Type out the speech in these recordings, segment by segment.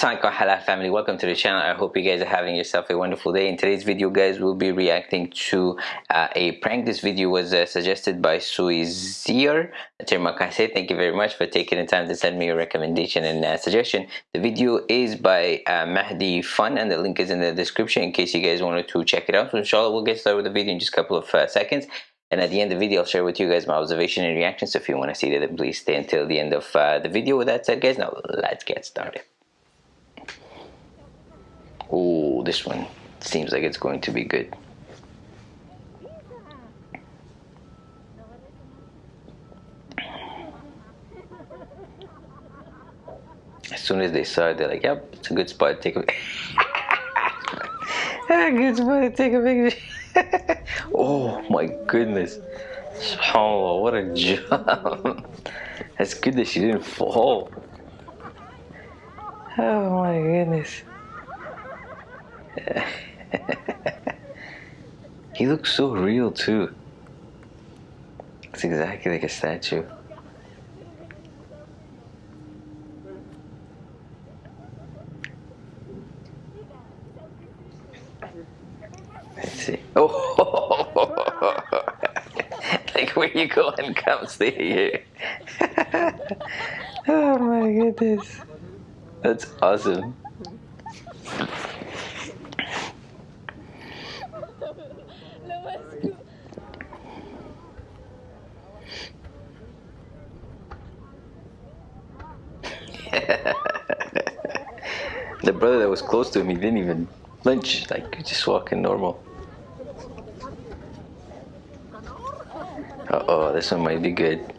Assalamualaikum halal family welcome to the channel. I hope you guys are having yourself a wonderful day. In today's video guys we'll be reacting to uh, a prank. This video was uh, suggested by suizir terima kasih thank you very much for taking the time to send me a recommendation and uh, suggestion. The video is by uh, mahdi fun and the link is in the description in case you guys wanted to check it out. So inshallah we'll get started with the video in just a couple of uh, seconds. And at the end of the video, I'll share with you guys my observation and reaction. So if you want to see that, then please stay until the end of uh, the video. With that said, guys, now let's get started. Oh, this one seems like it's going to be good. As soon as they saw it, they're like, yep, it's a good spot to take a good spot to take a picture. oh my goodness. Oh, what a jump. That's good that she didn't fall. Oh my goodness. he looks so real too. It's exactly like a statue. Let's see. Oh, like where you go and come stay here. oh my goodness. That's awesome. the brother that was close to him, he didn't even flinch, like just walking normal. Uh oh, this one might be good.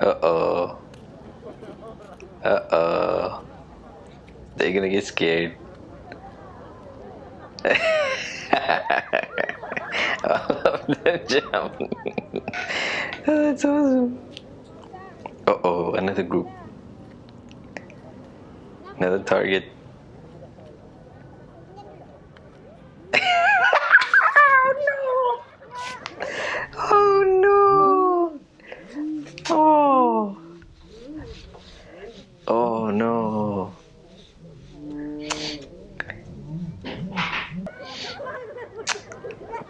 uh oh. Uh oh. They're gonna get scared. jump. oh, that's awesome. Uh oh, another group. Another target. oh no! Oh no! Oh! Oh no!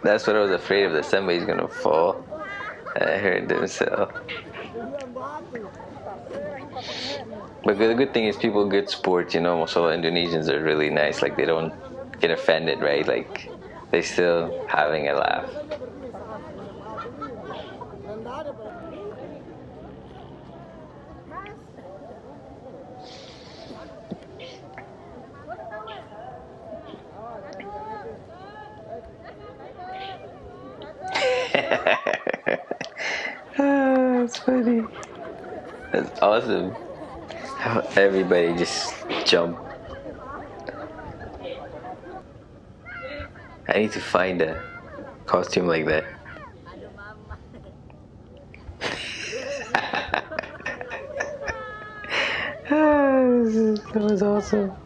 That's what I was afraid of, that somebody's gonna fall. I heard them so. But the good thing is people good sports, you know, most Indonesians are really nice, like they don't get offended, right? Like they still having a laugh. Ah, that's funny. That's awesome. How everybody just jump. I need to find a costume like that. Ah, that was awesome.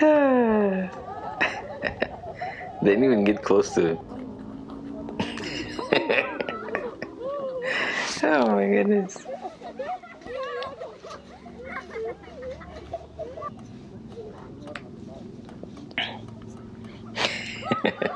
didn't even get close to it. oh my goodness.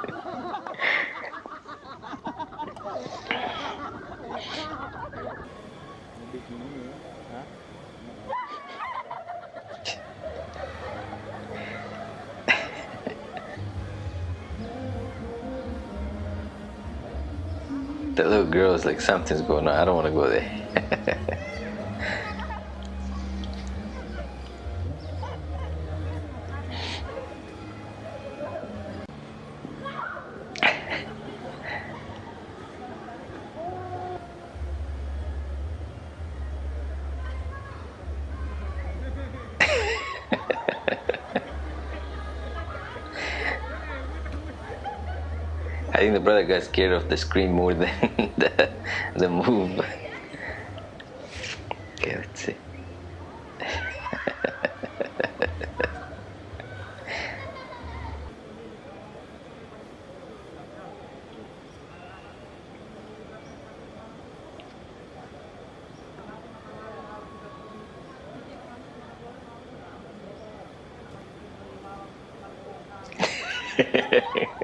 That little girl is like, something's going on. I don't want to go there. think the brother got scared of the screen more than the, the move. Okay, let's see.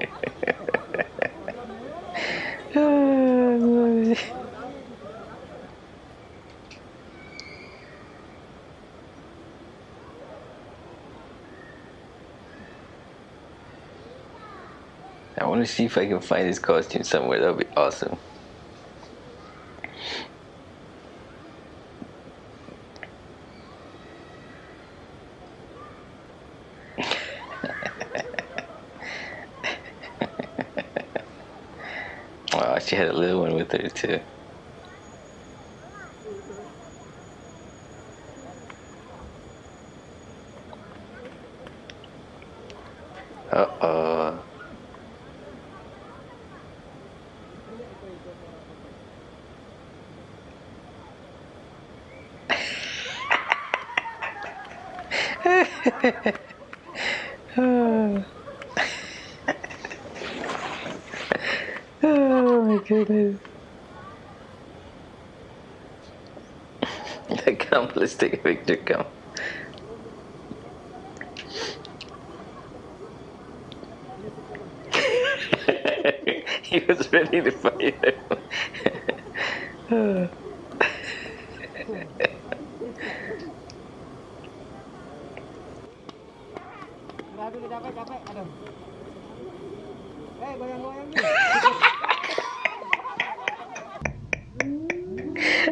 I want to see if I can find his costume somewhere. That would be awesome. wow, she had a little one with her too. Uh-oh. Oh. oh my goodness. come, let's take a picture, come. he was ready to fight him. Oh. Dulu capek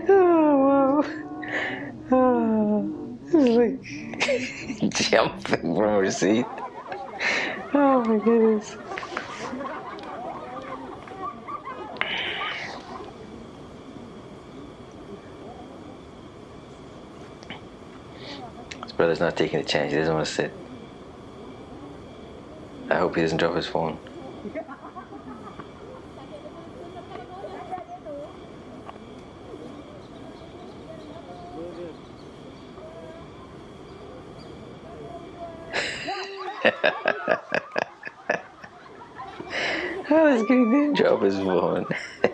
oh wow oh like jumping from her seat oh my goodness His brother's not taking a chance. He doesn't want to sit. I hope he doesn't drop his phone. How is he didn't drop his phone?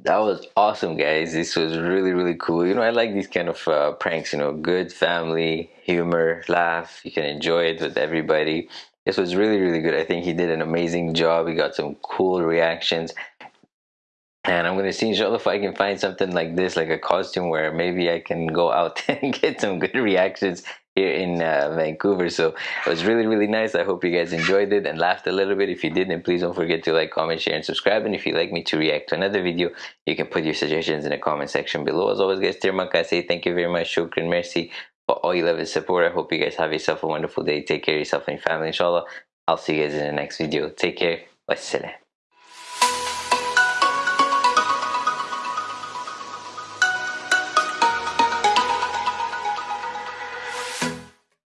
that was awesome guys. This was really really cool. You know i like these kind of uh, pranks you know good family humor laugh. You can enjoy it with everybody. This was really really good. I think he did an amazing job. He got some cool reactions. And I'm gonna see inshallah if I can find something like this like a costume where maybe I can go out and get some good reactions here in uh, Vancouver. So it was really really nice. I hope you guys enjoyed it and laughed a little bit. If you did then please don't forget to like comment share and subscribe. And if you'd like me to react to another video you can put your suggestions in the comment section below. As always guys terima kasih thank you very much. Shukran merci for all your love and support. I hope you guys have yourself a wonderful day. Take care of yourself and your family inshallah. I'll see you guys in the next video. Take care. Wassalam